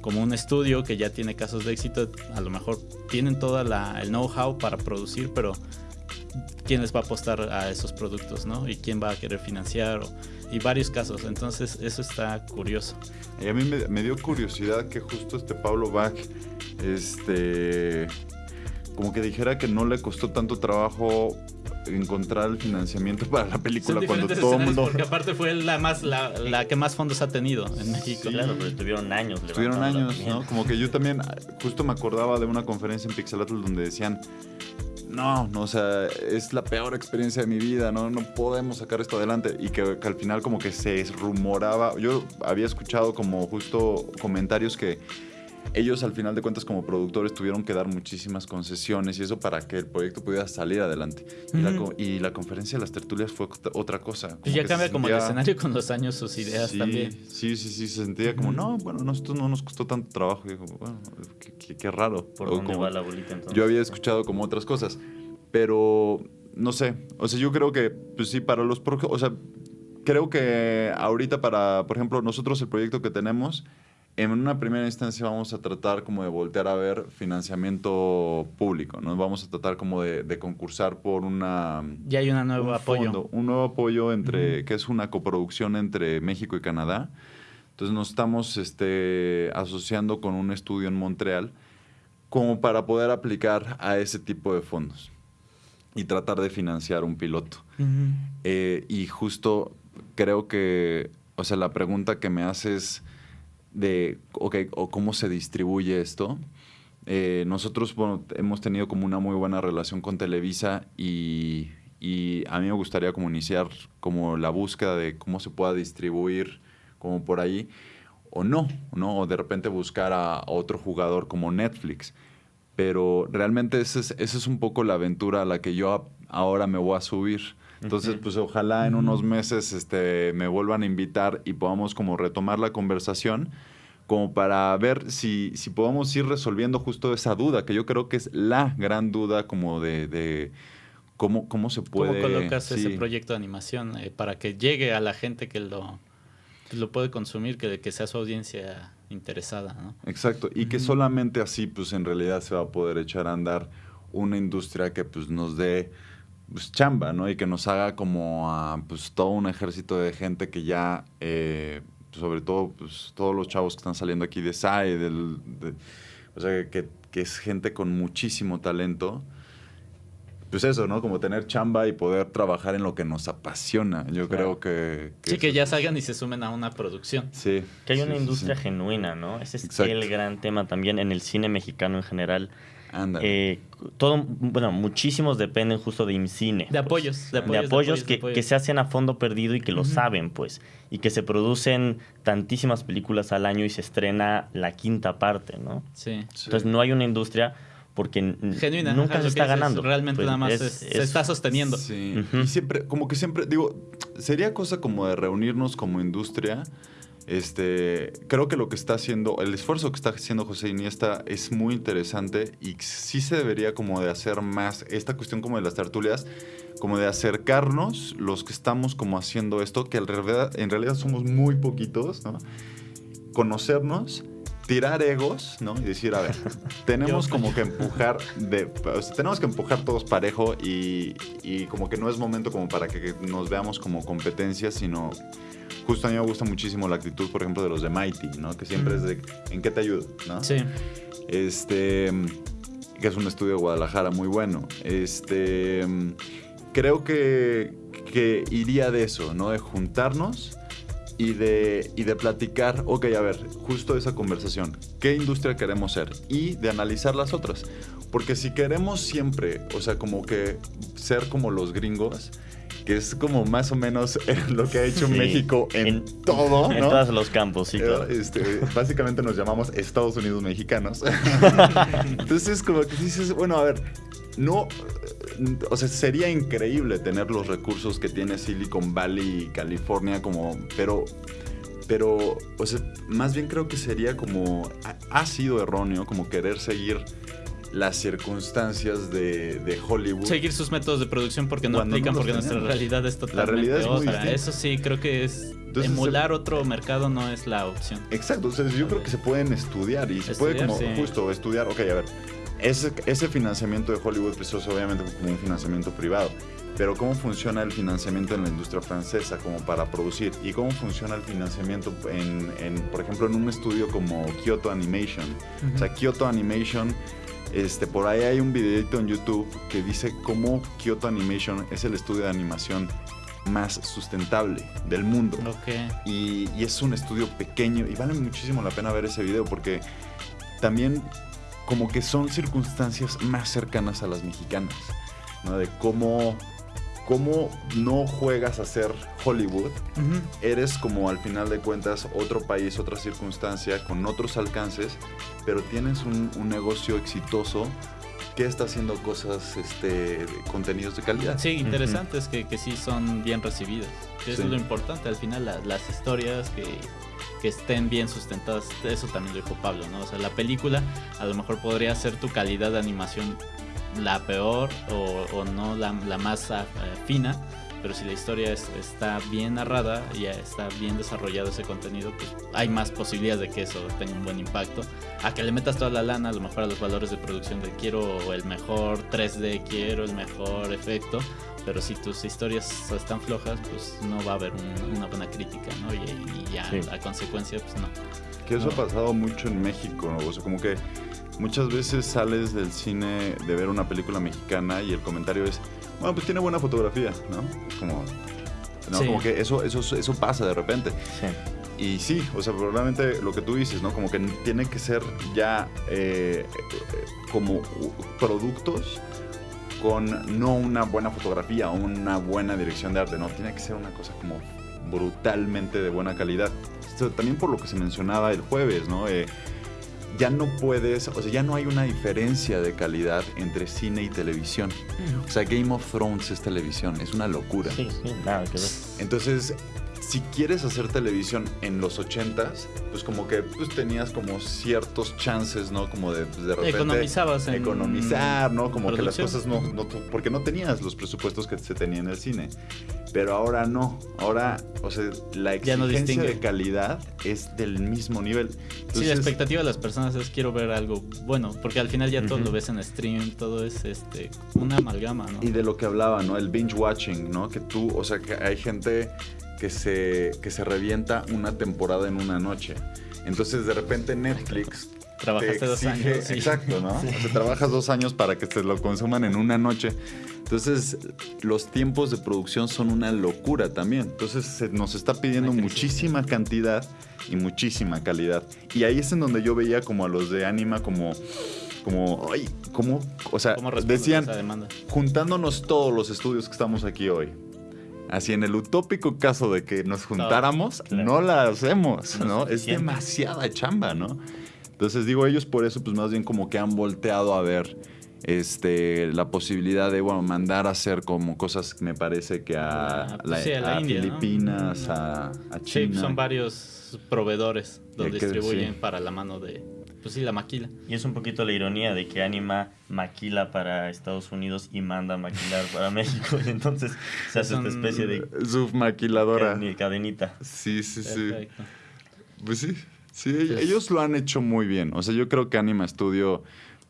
como un estudio, que ya tiene casos de éxito, a lo mejor tienen todo el know-how para producir, pero ¿quién les va a apostar a esos productos, no? Y quién va a querer financiar, o- y varios casos. Entonces, eso está curioso. Y a mí me, me dio curiosidad que justo este Pablo Bach, este, como que dijera que no le costó tanto trabajo encontrar el financiamiento para la película Son cuando todo el mundo... porque aparte fue la más la, la que más fondos ha tenido en México. Sí. Claro, pero estuvieron años. Estuvieron levantándola años, también. ¿no? Como que yo también, justo me acordaba de una conferencia en Pixelatl donde decían, no, no, o sea, es la peor experiencia de mi vida, no, no podemos sacar esto adelante. Y que, que al final como que se rumoraba, yo había escuchado como justo comentarios que ellos al final de cuentas como productores tuvieron que dar muchísimas concesiones y eso para que el proyecto pudiera salir adelante. y, la, y la conferencia de las tertulias fue otra- cosa. Y ya se cambia como el escenario con los años, sus ideas sí, también. Sí, sí, sí, se sentía como, no, bueno, a nosotros no nos costó tanto trabajo. Y digo, bueno, qué, qué- qué raro. ¿Por O dónde como- va la bolita entonces? yo había escuchado como otras cosas, pero no sé, o sea, yo creo que, pues sí, para los, o sea, creo que ahorita para, por ejemplo, nosotros el proyecto que tenemos, en una primera instancia vamos a tratar como de voltear a ver financiamiento público, ¿no? Vamos a tratar como de, de concursar por una Ya hay un nuevo un apoyo. fondo, un nuevo apoyo entre, Ujú. que es una coproducción entre México y Canadá. Entonces nos estamos este, asociando con un estudio en Montreal como para poder aplicar a ese tipo de fondos y tratar de financiar un piloto. Ujú. Eh, y justo creo que, o sea, la pregunta que me haces de, ok, o cómo se distribuye esto. Eh, nosotros hemos tenido como una muy buena relación con Televisa y, a mí me gustaría como iniciar como la búsqueda de cómo se pueda distribuir como por ahí o no, ¿no? O de repente buscar a, otro jugador como Netflix. Pero realmente esa es, esa es un poco la aventura a la que yo ahora me voy a subir. Entonces, pues ojalá en unos meses este, me vuelvan a invitar y podamos como retomar la conversación como para ver si, si podemos ir resolviendo justo esa duda, que yo creo que es la gran duda como de, de cómo, cómo se puede... ¿Cómo colocas ese proyecto de animación eh, para que llegue a la gente que lo, que lo puede consumir, que, que sea su audiencia interesada, ¿no? Exacto, y que solamente así pues en realidad se va a poder echar a andar una industria que pues nos dé pues, chamba, ¿no? Y que nos haga como a pues todo un ejército de gente que ya, eh, sobre todo pues todos los chavos que están saliendo aquí de SAE, del, de- o sea, que, que es gente con muchísimo talento. Pues eso, ¿no? Como tener chamba y poder trabajar en lo que nos apasiona. Yo Claro. creo que... Sí, eso que ya salgan y se sumen a una producción. Sí. Que hay sí, una industria sí. genuina, ¿no? Ese es Exacto. el gran tema también en el cine mexicano en general. Ándale. Eh, todo, bueno, muchísimos dependen justo de IMCINE. De pues. apoyos, de de apoyos, apoyos, de que, apoyos. que se hacen a fondo perdido y que lo saben, pues, y que se producen tantísimas películas al año y se estrena la quinta parte, ¿no? Sí. Sí. Entonces no hay una industria porque Genuina. nunca ajá, se está ganando. Realmente Pues, nada más es- es- se es- está sosteniendo. Sí, y siempre, como que siempre, digo, sería cosa como de reunirnos como industria Este, creo que lo que está haciendo, el esfuerzo que está haciendo José Iniesta es muy interesante y sí se debería como de hacer más esta cuestión como de las tertulias, como de acercarnos los que estamos como haciendo esto, que en realidad, en realidad somos muy poquitos, ¿no? Conocernos tirar egos, ¿no? Y decir, a ver, <laughs> tenemos como que empujar, de, tenemos que empujar todos parejo y, y, como que no es momento como para que nos veamos como competencia, sino justo a mí me gusta muchísimo la actitud, por ejemplo, de los de Mighty, ¿no? Que siempre es de, ¿en qué te ayudo? ¿no? Sí. Este, que es un estudio de Guadalajara muy bueno. Este, creo que, que iría de eso, ¿no? De juntarnos y de, y de platicar, ok, a ver, justo esa conversación, ¿qué industria queremos ser? Y de analizar las otras. Porque si queremos siempre, o sea, como que ser como los gringos, que es como más o menos <laughs> lo que ha hecho México en, todo, En todos los campos, sí. Este, básicamente nos llamamos Estados Unidos mexicanos. <laughs> Entonces, como que dices, bueno, a ver, no, o sea, sería increíble tener los recursos que tiene Silicon Valley y California como, pero, pero, o sea, más bien creo que sería como, ha, sido erróneo como querer seguir las circunstancias de, Hollywood. Seguir sus métodos de producción porque no aplican, porque nuestra realidad es totalmente la realidad es Eso sí, creo que es emular otro mercado no es la opción. Exacto, entonces yo creo que se pueden estudiar y se puede como justo estudiar, ok, a ver, ese, ese financiamiento de Hollywood es obviamente como un financiamiento privado. Pero cómo funciona el financiamiento en la industria francesa como para producir y cómo funciona el financiamiento en, en por ejemplo, en un estudio como Kyoto Animation. O sea, Kyoto Animation, este, por ahí hay un videito en YouTube que dice cómo Kyoto Animation es el estudio de animación más sustentable del mundo. Okay. Y, y es un estudio pequeño y vale muchísimo la pena ver ese video porque también como que son circunstancias más cercanas a las mexicanas, ¿no? De cómo, cómo no juegas a ser Hollywood, eres como al final de cuentas otro país, otra circunstancia, con otros alcances, pero tienes un, negocio exitoso que está haciendo cosas, este, contenidos de calidad. Sí, interesantes, que, que, sí son bien recibidos. Eso es lo importante, al final las historias que que estén bien sustentadas. Eso también lo dijo Pablo, ¿no? O sea, la película a lo mejor podría ser tu calidad de animación la peor o, no la, más ah, fina, pero si la historia está bien narrada y está bien desarrollado ese contenido, pues hay más posibilidades de que eso tenga un buen impacto. A que le metas toda la lana, a lo mejor a los valores de producción de quiero el mejor 3D, quiero el mejor efecto, pero si tus historias están flojas, pues no va a haber una buena crítica, ¿no? Y, ya la consecuencia, pues no. Que eso ha pasado mucho en México, ¿no? O sea, como que muchas veces sales del cine de ver una película mexicana y el comentario es, bueno, pues tiene buena fotografía, ¿no? Como, ¿no? como que eso, eso, eso pasa de repente. Sí. Y sí, o sea, probablemente lo que tú dices, ¿no? Como que tiene que ser ya eh, eh, como productos con no una buena fotografía o una buena dirección de arte, no, tiene que ser una cosa como brutalmente de buena calidad. también por lo que se mencionaba el jueves, ¿no? Eh, ya no puedes, o sea, ya no hay una diferencia de calidad entre cine y televisión. O sea, Game of Thrones es televisión, es una locura. Sí, sí, nada que ver. Entonces, si quieres hacer televisión en los 80s, pues como que pues tenías como ciertos chances, ¿no? Como de, pues, de repente... Economizabas en Economizar, ¿no? Como que las cosas no, no... Porque no tenías los presupuestos que se tenían en el cine. Pero ahora no. Ahora, o sea, la exigencia de calidad es del mismo nivel. sí, la expectativa de las personas es quiero ver algo bueno, porque al final ya todo lo ves en stream, todo es este una amalgama, ¿no? Y de lo que hablaba, ¿no? El binge watching, ¿no? Que tú, o sea, que hay gente que se, que se revienta una temporada en una noche. Entonces, de repente Netflix Trabajaste dos años. Exacto, ¿no? O sea, trabajas dos años para que te lo consuman en una noche. Entonces, los tiempos de producción son una locura también. Entonces, se nos está pidiendo muchísima cantidad y muchísima calidad. Y ahí es en donde yo veía como a los de Anima como como, ay, ¿cómo? O sea, decían, juntándonos todos los estudios que estamos aquí hoy, Así en el utópico caso de que nos juntáramos, no, la hacemos, ¿no? Es demasiada chamba, ¿no? Entonces digo, ellos por eso pues más bien como que han volteado a ver este, la posibilidad de bueno, mandar a hacer como cosas, me parece que a, Ah, pues la- sí, a la a India, ¿no? Filipinas, a, a Sí, China. son varios proveedores que- distribuyen sí. para la mano de, pues sí, la maquila. Y es un poquito la ironía de que Anima maquila para Estados Unidos y manda a maquilar para <laughs> México. Y entonces se hace esta especie de Su maquiladora. cadeni- cadenita. Sí, sí, sí. Perfecto. Pues sí, sí, ellos lo han hecho muy bien. O sea, yo creo que Anima Studio,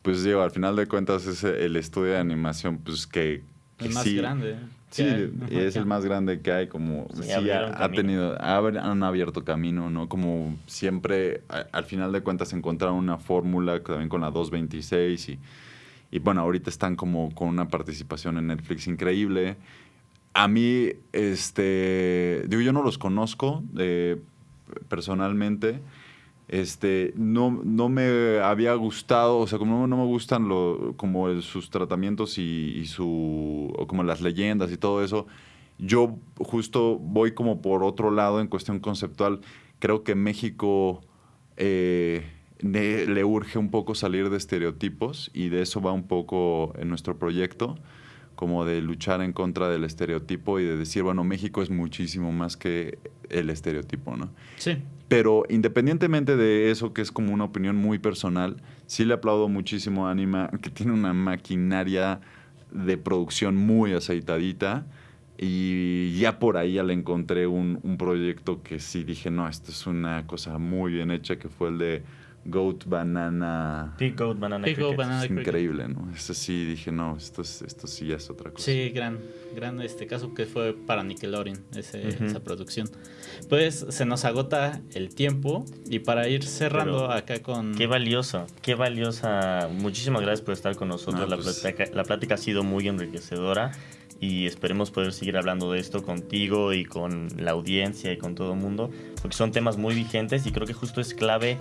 pues digo, al final de cuentas es el estudio de animación, pues que, que El más sí, grande. Sí, hay. y es el más grande que hay, como Sí, sí, ha, tenido, ha- han abierto camino, ¿no? Como siempre, a- al final de cuentas encontraron una fórmula también con la 226 y, y bueno, ahorita están como con una participación en Netflix increíble. A mí, este, digo, yo no los conozco eh, personalmente. Este, no, no me había gustado, o sea, como no, me gustan como sus tratamientos y, su, como las leyendas y todo eso, yo justo voy como por otro lado en cuestión conceptual. Creo que México eh, le urge un poco salir de estereotipos y de eso va un poco en nuestro proyecto, como de luchar en contra del estereotipo y de decir, bueno, México es muchísimo más que el estereotipo, ¿no? Sí, Pero independientemente de eso, que es como una opinión muy personal, sí le aplaudo muchísimo a Anima, que tiene una maquinaria de producción muy aceitadita. Y ya por ahí ya le encontré un, un proyecto que sí dije, no, esto es una cosa muy bien hecha, que fue el de Goat Banana. Pig Goat Banana Goat. Banana Es increíble, ¿no? Eso sí dije, no, esto, es, esto sí ya es otra cosa. Sí, gran, gran este caso que fue para Nickelodeon, ese- Ujú. esa producción. Pues se nos agota el tiempo y para ir cerrando Pero, acá con... Qué valioso, qué valiosa. Muchísimas gracias por estar con nosotros. Ah, la, pues. plática, la plática ha sido muy enriquecedora y esperemos poder seguir hablando de esto contigo y con la audiencia y con todo el mundo, porque son temas muy vigentes y creo que justo es clave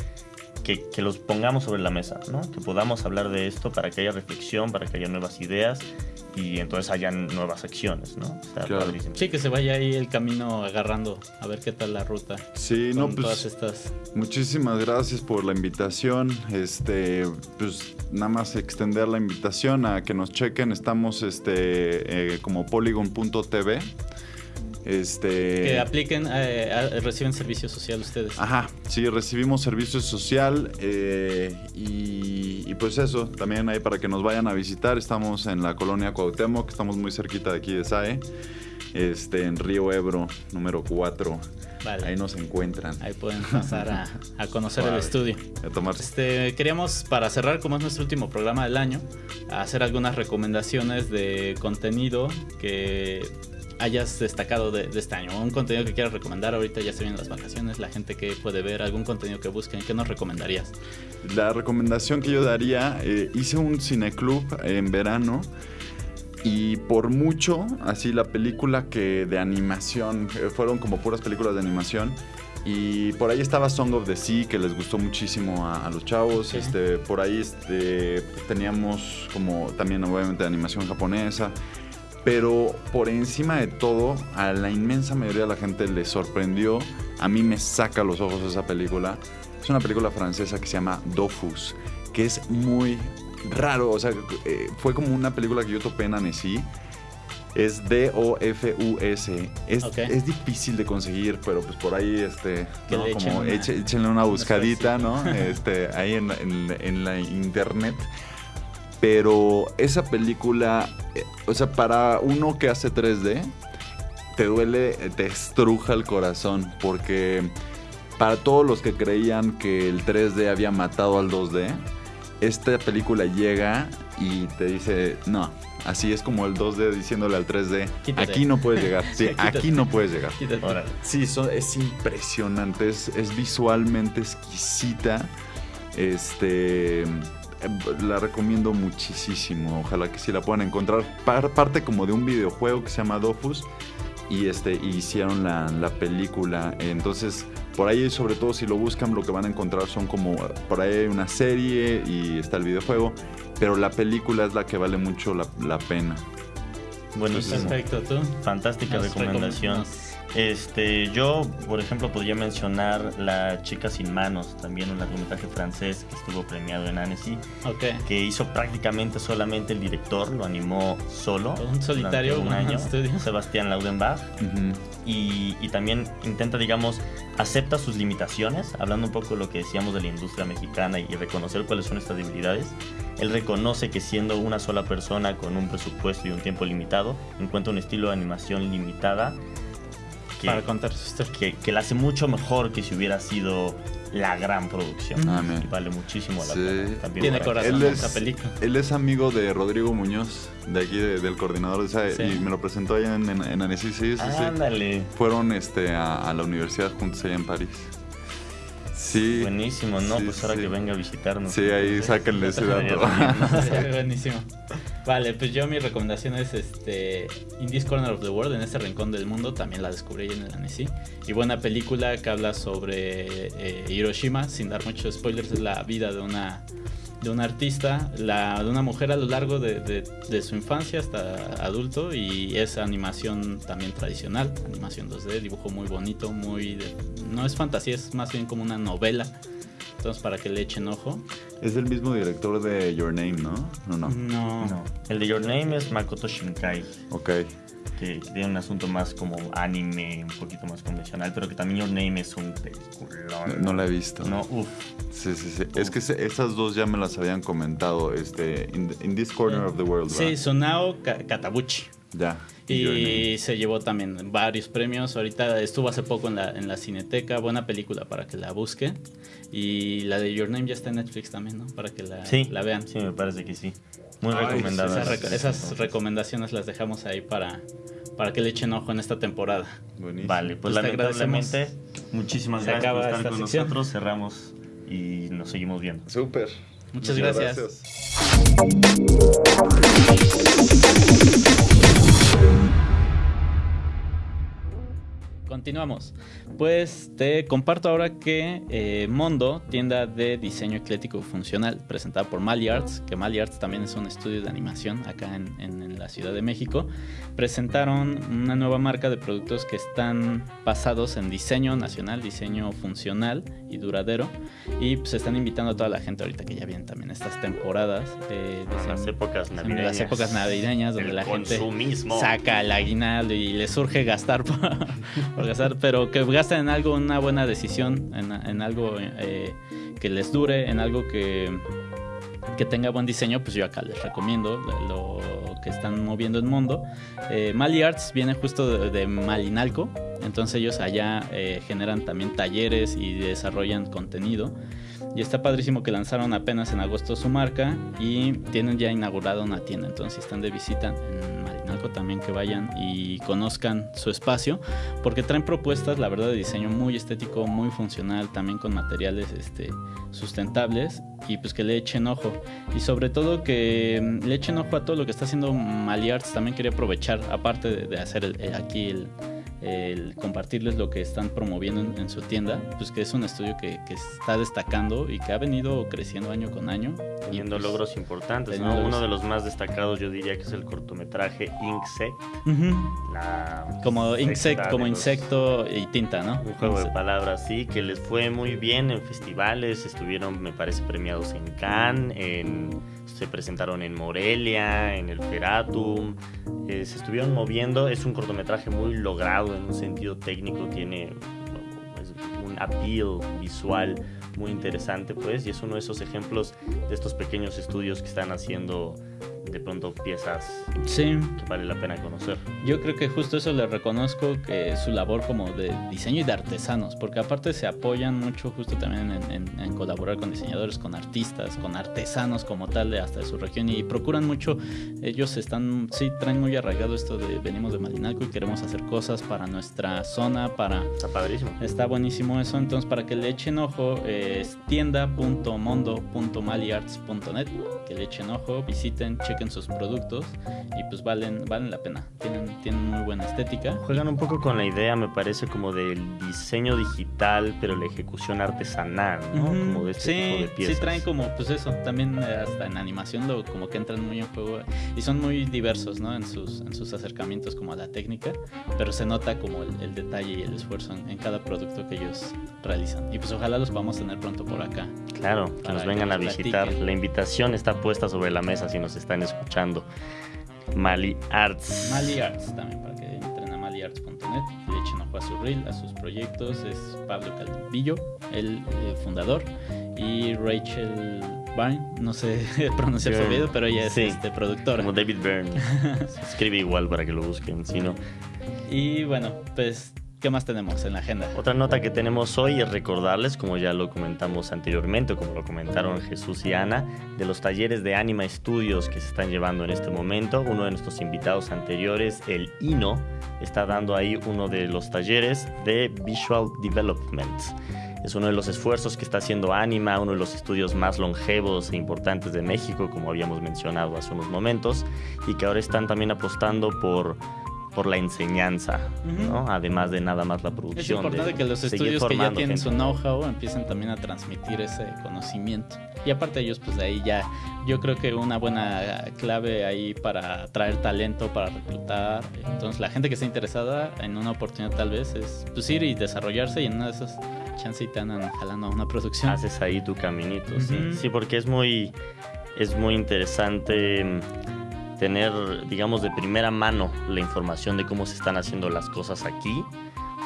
que, que los pongamos sobre la mesa, ¿no? que podamos hablar de esto para que haya reflexión, para que haya nuevas ideas y entonces hayan nuevas acciones. ¿no? O sea, Claro. padrísimo. Sí, que se vaya ahí el camino agarrando, a ver qué tal la ruta. Sí, con no, todas pues estas... Muchísimas gracias por la invitación. Este, pues nada más extender la invitación a que nos chequen. Estamos este, eh, como polygon.tv. Este, Que apliquen, eh, a- reciben servicio social ustedes. Ajá, sí, recibimos servicio social eh, y, y pues eso, también ahí para que nos vayan a visitar, estamos en la colonia Cuauhtémoc, estamos muy cerquita de aquí de SAE, este, en Río Ebro, número 4, Vale. ahí nos encuentran. Ahí pueden pasar a, a conocer el estudio. A tomar Este, queríamos, para cerrar, como es nuestro último programa del año, hacer algunas recomendaciones de contenido que hayas destacado de, de este año. Un contenido que quieras recomendar. Ahorita ya se vienen las vacaciones, la gente que puede ver, algún contenido que busquen. ¿Qué nos recomendarías? La recomendación que yo daría, eh, hice un cineclub en verano y por mucho, así la película que de animación, eh, fueron como puras películas de animación. Y por ahí estaba Song of the Sea, que les gustó muchísimo a, a los chavos. Ok. Este, por ahí este, teníamos como también obviamente animación japonesa. Pero por encima de todo, a la inmensa mayoría de la gente le sorprendió. A mí me saca los ojos esa película. Es una película francesa que se llama Dofus, que es muy raro. O sea, eh, fue como una película que yo topé en Annecy. Es D-O-F-U-S. Es, es difícil de conseguir, pero pues por ahí, este, como una- échenle una buscadita, ¿no? Este, ahí en, en- en la internet. Pero esa película, eh, o sea, para uno que hace 3D, te duele, te estruja el corazón, porque para todos los que creían que el 3D había matado al 2D, esta película llega y te dice, no, así es como el 2D diciéndole al 3D, Quítate. aquí no puedes llegar, <laughs> sí, Quítate. aquí no puedes llegar. Sí, son- es impresionante, es, es visualmente exquisita. Este, la recomiendo muchísimo. Ojalá que sí la puedan encontrar. Par- parte como de un videojuego que se llama Dofus y este y hicieron la, la película. Entonces, por ahí, sobre todo si lo buscan, lo que van a encontrar son como por ahí hay una serie y está el videojuego, pero la película es la que vale mucho la, la pena. Buenísimo. Perfecto, tú. Fantástica Nos recomendación. Este, yo, por ejemplo, podría mencionar La chica sin manos, también un largometraje francés que estuvo premiado en Annecy, Ok. que hizo prácticamente solamente el director, lo animó solo. Un solitario, un año, estudio. Sebastián Laudenbach. Ujú. y, y también intenta, digamos, acepta sus limitaciones, hablando un poco de lo que decíamos de la industria mexicana y reconocer cuáles son estas debilidades. Él reconoce que siendo una sola persona con un presupuesto y un tiempo limitado, encuentra un estilo de animación limitada que, Para contar su historia. que, que la hace mucho mejor que si hubiera sido la gran producción. Ah. Y vale muchísimo la Sí. pena. También Tiene corazón Él esa es, película. él es amigo de Rodrigo Muñoz, de aquí, de- del coordinador de esa, Sí. y me lo presentó allá en, en, en Annecy, sí, sí, sí. Ándale. Fueron este, a, a la universidad juntos allá en París. Sí. Buenísimo, ¿no? Sí, pues ahora sí. que venga a visitarnos. Sí, ahí sáquenle ese dato. <laughs> <laughs> Buenísimo. Vale, pues yo mi recomendación es este In This Corner of the World, en este rincón del mundo, también la descubrí en el Annecy. Y buena película que habla sobre eh, Hiroshima, sin dar muchos spoilers, es la vida de una de una artista, la, de una mujer a lo largo de, de- de su infancia hasta adulto y es animación también tradicional, animación 2D, dibujo muy bonito, muy... de- no es fantasía, es más bien como una novela. Entonces para que le echen ojo. Es el mismo director de Your Name, ¿no? No, no. No. No. El de Your Name es Makoto Shinkai. Ok. Que tiene un asunto más como anime, un poquito más convencional, pero que también Your Name es un peliculón. No, no la he visto. No, uff. Sí, sí, sí. Es que se- esas dos ya me las habían comentado. Este, in, in this corner of the world. Sí, Ka- Katabuchi. Ya. Y se llevó también varios premios. Ahorita estuvo hace poco en la, en la Cineteca. Buena película para que la busquen. Y la de Your Name ya está en Netflix también, ¿no? Para que la, Sí, la vean. Sí, me parece que sí. Muy Ay, recomendada. Esas, reco- esas recomendaciones las dejamos ahí para, para que le echen ojo en esta temporada. Buenísimo. Vale, pues, Pues te lamentablemente, muchísimas Se gracias por acaba estar esta con sección. nosotros. Cerramos y nos seguimos viendo. Súper. Muchas gracias. Continuamos. Pues te comparto ahora que eh, Mondo, tienda de diseño eclético funcional, presentada por Mali Arts, que Mali Arts también es un estudio de animación acá en, en- en la Ciudad de México, presentaron una nueva marca de productos que están basados en diseño nacional, diseño funcional y duradero. Y pues están invitando a toda la gente ahorita que ya vienen también estas temporadas eh, de Las épocas navideñas. las épocas navideñas donde El la gente saca el aguinaldo y le surge gastar <laughs> por, por gastar, pero que gasten en algo, una buena decisión, en, en algo eh, que les dure, en algo que, que tenga buen diseño, pues yo acá les recomiendo lo que están moviendo en mundo. Eh, Mali Arts viene justo de, de Malinalco, entonces ellos allá eh, generan también talleres y desarrollan contenido. Y está padrísimo que lanzaron apenas en agosto su marca y tienen ya inaugurada una tienda. Entonces, están de visita en Malinalco, también que vayan y conozcan su espacio, porque traen propuestas, la verdad, de diseño muy estético, muy funcional, también con materiales este, sustentables y pues que le echen ojo. Y sobre todo que mm, le echen ojo a todo lo que está haciendo Mali Arts. También quería aprovechar, aparte de, hacer el- el- aquí el, el compartirles lo que están promoviendo en, en su tienda, pues que es un estudio que, que está destacando y que ha venido creciendo año con año. Teniendo pues, logros importantes, ¿no? logros. Uno de los más destacados yo diría que es el cortometraje. La Como insect, como los- insecto y tinta, ¿no? Un juego de Insect. palabras, sí, que les fue muy bien en festivales, estuvieron, me parece, premiados en Cannes, en- se presentaron en Morelia, en el Feratum, eh, se estuvieron moviendo, es un cortometraje muy logrado en un sentido técnico, tiene un appeal visual muy interesante, pues, y es uno de esos ejemplos de estos pequeños estudios que están haciendo de pronto piezas Sí, que vale la pena conocer. Yo creo que justo eso le reconozco que su labor como de diseño y de artesanos, porque aparte se apoyan mucho justo también en, en- en colaborar con diseñadores, con artistas, con artesanos como tal de hasta de su región y procuran mucho, ellos están, sí, traen muy arraigado esto de venimos de Malinalco y queremos hacer cosas para nuestra zona, para... Está padrísimo. Está buenísimo eso, entonces para que le echen ojo es tienda.mondo.maliarts.net, que le echen ojo, visiten, chequen sus productos y pues valen, valen la pena. Tienen, tienen muy buena estética. Juegan un poco con la idea, me parece, como del diseño digital, pero la ejecución artesanal, ¿no? Como de este sí, tipo de piezas. sí traen como pues eso, también eh, hasta en animación lo, como que entran muy en juego y son muy diversos, ¿no? En sus, en sus acercamientos como a la técnica, pero se nota como el, el detalle y el esfuerzo en, en cada producto que ellos realizan. Y pues ojalá los vamos a tener pronto por acá. Claro, que nos que vengan a nos visitar. platiquen. La invitación está puesta sobre la mesa si nos están escuchando. Mali Arts. Mali Arts también, para que entren a maliarts.net, le echen ojo a su reel, a sus proyectos. Es Pablo Calvillo, el eh, fundador, y Rachel Byrne, no sé <laughs> pronunciar su apellido, pero ella es sí. este, productora. Como David Byrne. <laughs> Escribe igual para que lo busquen, si no. Y bueno, pues, ¿qué más tenemos en la agenda? Otra nota que tenemos hoy es recordarles, como ya lo comentamos anteriormente, o como lo comentaron Jesús y Ana, de los talleres de Anima Studios que se están llevando en este momento. Uno de nuestros invitados anteriores, el Ino, está dando ahí uno de los talleres de Visual Development. Es uno de los esfuerzos que está haciendo Anima, uno de los estudios más longevos e importantes de México, como habíamos mencionado hace unos momentos, y que ahora están también apostando por, por la enseñanza, Ujú. ¿no? además de nada más la Es producción. importante de que los estudios que ya tienen gente. su know-how empiecen también a transmitir ese conocimiento. Y aparte ellos, pues de ahí ya, yo creo que una buena clave ahí para atraer talento, para reclutar. Entonces la gente que esté interesada en una oportunidad tal vez es pues ir y desarrollarse y en una de esas chances y te andan jalando a una producción. haces ahí tu caminito, sí. Ujú. Sí, porque es muy, es muy interesante tener, digamos, de primera mano la información de cómo se están haciendo las cosas aquí.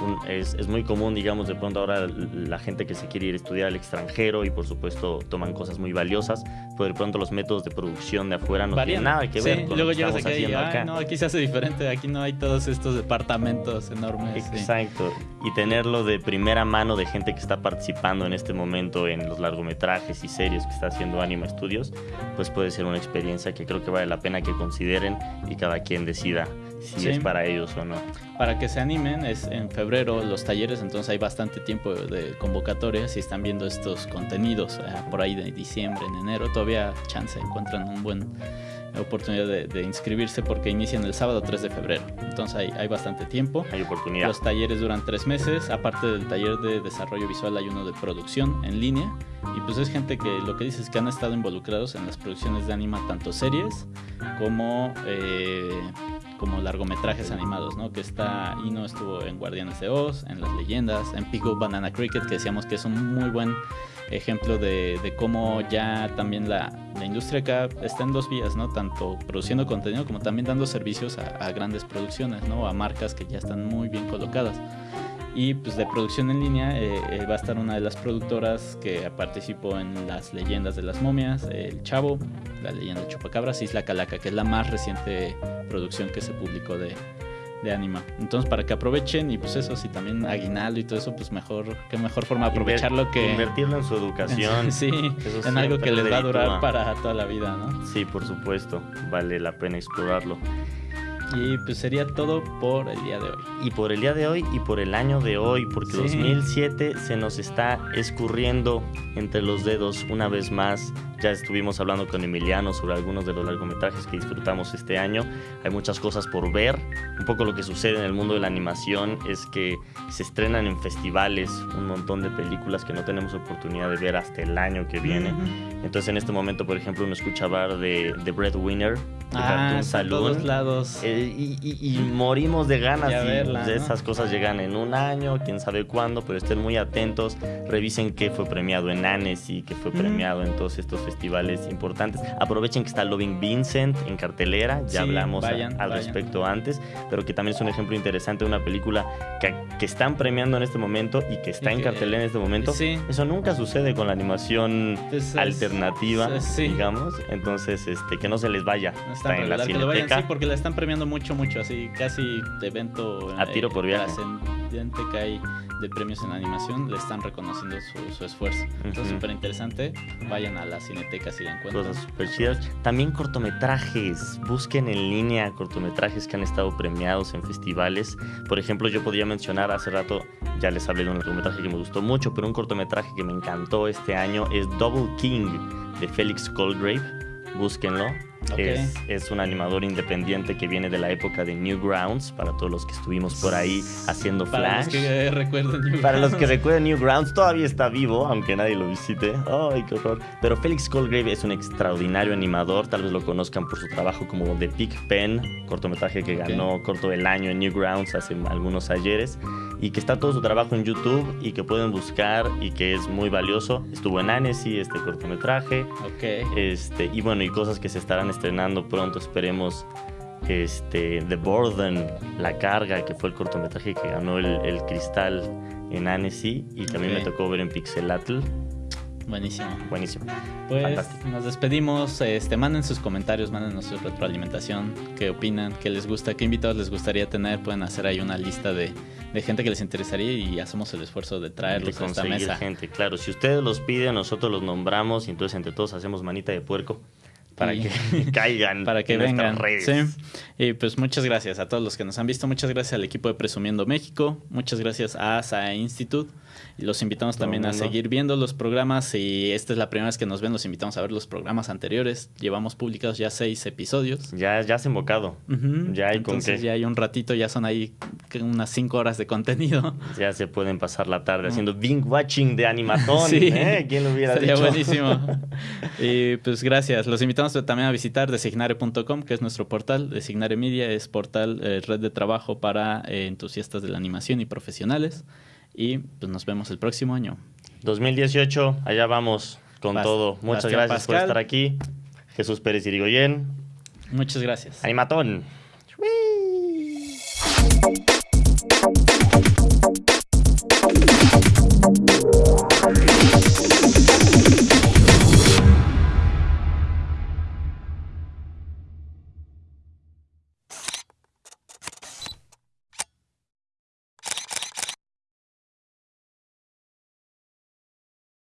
Un- es, es muy común, digamos, de pronto ahora la gente que se quiere ir a estudiar al extranjero y por supuesto toman cosas muy valiosas, pero de pronto los métodos de producción de afuera no Varían. tienen nada que Sí, ver con luego lo que estamos y haciendo "Ay, acá. no, aquí se hace diferente, aquí no hay todos estos departamentos enormes. sí. Exacto. Y tenerlo de primera mano de gente que está participando en este momento en los largometrajes y series que está haciendo Anima Studios, pues puede ser una experiencia que creo que vale la pena que consideren y cada quien decida si Sí. es para ellos o no. Para que se animen, es en febrero los talleres, entonces hay bastante tiempo de convocatoria. Si están viendo estos contenidos eh, por ahí de diciembre, en enero, todavía chance encuentran un buen oportunidad de, de inscribirse porque inician el sábado 3 de febrero. Entonces hay, hay bastante tiempo. Hay oportunidad. Los talleres duran tres meses. Aparte del taller de desarrollo visual, hay uno de producción en línea. Y pues es gente que lo que dices es que han estado involucrados en las producciones de anima, tanto series como, eh, como largometrajes animados, ¿no? Que está, Ino estuvo en Guardianes de Oz, en Las Leyendas, en Pico Banana Cricket, que decíamos que es un muy buen ejemplo de, cómo ya también la, la industria acá está en dos vías, ¿no? Tanto produciendo contenido como también dando servicios a grandes producciones, ¿no? A marcas que ya están muy bien colocadas. Y pues de producción en línea eh, eh, va a estar una de las productoras que participó en Las Leyendas de las Momias, El Chavo, La Leyenda de Chupacabras, Isla Calaca, que es la más reciente producción que se publicó de, de Anima. Entonces para que aprovechen y pues eso, si también aguinaldo y todo eso, pues mejor, qué mejor forma de aprovecharlo que... Invertirlo en su educación. <laughs> sí, en algo que les va a durar para toda la vida, ¿no? Sí, por supuesto. Vale la pena explorarlo. Y pues sería todo por el día de hoy. y por el día de hoy y por el año de hoy, porque Sí. 2007 se nos está escurriendo entre los dedos una vez más. Ya estuvimos hablando con Emiliano sobre algunos de los largometrajes que disfrutamos este año. Hay muchas cosas por ver. Un poco lo que sucede en el mundo de la animación es que se estrenan en festivales un montón de películas que no tenemos oportunidad de ver hasta el año que viene. Entonces en este momento, por ejemplo, uno escucha hablar de The Breadwinner, de Ah, Cartoon todos lados. Eh, y, y- y morimos de ganas y verla, pues, ¿no? esas cosas llegan en un año, quién sabe cuándo, pero estén muy atentos, revisen qué fue premiado en Annecy, qué fue premiado en todos estos festivales importantes. Aprovechen que está Loving Vincent en cartelera, ya Sí, hablamos a- al vayan. respecto antes, pero que también es un ejemplo interesante de una película que, que están premiando en este momento y que está Y en que- cartelera en este momento. Sí. Eso nunca sucede con la animación es- alternativa, es- sí. digamos, entonces este que no se les vaya, No está en la vayan, cineteca. sí, porque la están premiando mucho, mucho, así casi de evento A tiro por viaje. trascendente que hay de premios en animación, le están reconociendo su, su esfuerzo. Entonces, Ujú. súper interesante. Vayan a la cineteca si la encuentran. cosas súper chidas. También cortometrajes. Busquen en línea cortometrajes que han estado premiados en festivales. Por ejemplo, yo podría mencionar hace rato, ya les hablé de un cortometraje que me gustó mucho, pero un cortometraje que me encantó este año es Double King de Félix Colgrave. Búsquenlo. Es, es, un animador independiente que viene de la época de Newgrounds, para todos los que estuvimos por ahí haciendo Flash. Para los que recuerden Newgrounds. Para los que recuerden Newgrounds, todavía está vivo, aunque nadie lo visite. ¡Ay, qué horror! Pero Félix Colgrave es un extraordinario animador, tal vez lo conozcan por su trabajo como The Pig Pen, cortometraje que ganó corto del año en Newgrounds hace algunos ayeres, y que está todo su trabajo en YouTube y que pueden buscar y que es muy valioso. Estuvo en Annecy este cortometraje. Ok. Este, y bueno, y cosas que se estarán estrenando pronto, esperemos. Este, The Burden, La Carga, que fue el cortometraje que ganó el, Cristal en Annecy y también me tocó ver en Pixelatl. Buenísimo. Buenísimo. Pues nos despedimos. Este, manden sus comentarios, manden su retroalimentación, qué opinan, qué les gusta, qué invitados les gustaría tener. Pueden hacer ahí una lista de, gente que les interesaría y hacemos el esfuerzo de traerlos a esta mesa. gente, claro. Si ustedes los piden, nosotros los nombramos y entonces entre todos hacemos manita de puerco para que <laughs> caigan para que vengan Sí. y pues muchas gracias a todos los que nos han visto muchas gracias al equipo de Presumiendo México muchas gracias a SAE Institute y los invitamos también a seguir viendo los programas. Si esta es la primera vez que nos ven, los invitamos a ver los programas anteriores. Llevamos publicados ya seis episodios. Ya, ya has invocado. Ya hay Entonces ya hay un ratito, ya son ahí unas cinco horas de contenido. <laughs> Ya se pueden pasar la tarde haciendo binge watching de animatón. <laughs> sí. ¿eh? ¿Quién lo hubiera Sería buenísimo. y pues gracias. Los invitamos también a visitar designare.com, que es nuestro portal. Designare Media es portal, eh, red de trabajo para eh, entusiastas de la animación y profesionales. Y pues nos vemos el próximo año. 2018, allá vamos con todo. Muchas gracias por estar aquí. Jesús Pérez Irigoyen. Muchas gracias. Animatón.